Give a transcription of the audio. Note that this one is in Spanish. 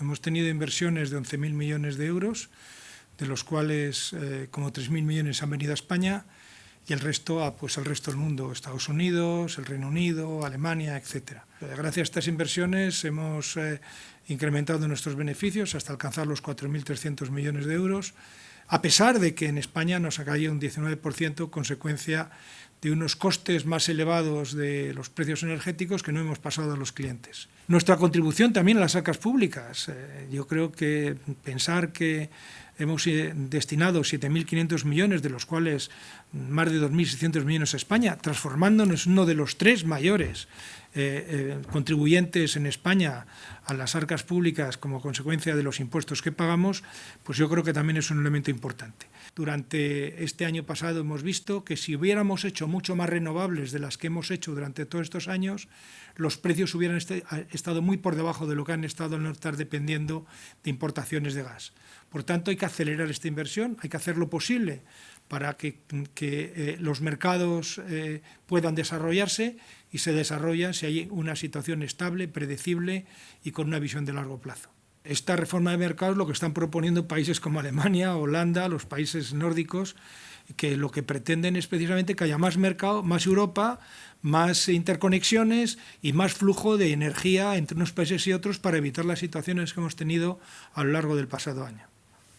Hemos tenido inversiones de 11.000 millones de euros, de los cuales eh, como 3.000 millones han venido a España y el resto a, pues, al resto del mundo, Estados Unidos, el Reino Unido, Alemania, etc. Gracias a estas inversiones hemos eh, incrementado nuestros beneficios hasta alcanzar los 4.300 millones de euros, a pesar de que en España nos ha caído un 19% consecuencia de unos costes más elevados de los precios energéticos que no hemos pasado a los clientes. Nuestra contribución también a las arcas públicas. Eh, yo creo que pensar que hemos eh, destinado 7.500 millones, de los cuales más de 2.600 millones a España, transformándonos en uno de los tres mayores eh, contribuyentes en España a las arcas públicas como consecuencia de los impuestos que pagamos, pues yo creo que también es un elemento importante. Durante este año pasado hemos visto que si hubiéramos hecho mucho más renovables de las que hemos hecho durante todos estos años, los precios hubieran estado muy por debajo de lo que han estado al no estar dependiendo de importaciones de gas. Por tanto, hay que acelerar esta inversión, hay que hacer lo posible para que, eh, los mercados eh, puedan desarrollarse y se desarrollan si hay una situación estable, predecible y con una visión de largo plazo esta reforma de mercados lo que están proponiendo países como Alemania, Holanda, los países nórdicos, que lo que pretenden es precisamente que haya más mercado, más Europa, más interconexiones y más flujo de energía entre unos países y otros para evitar las situaciones que hemos tenido a lo largo del pasado año.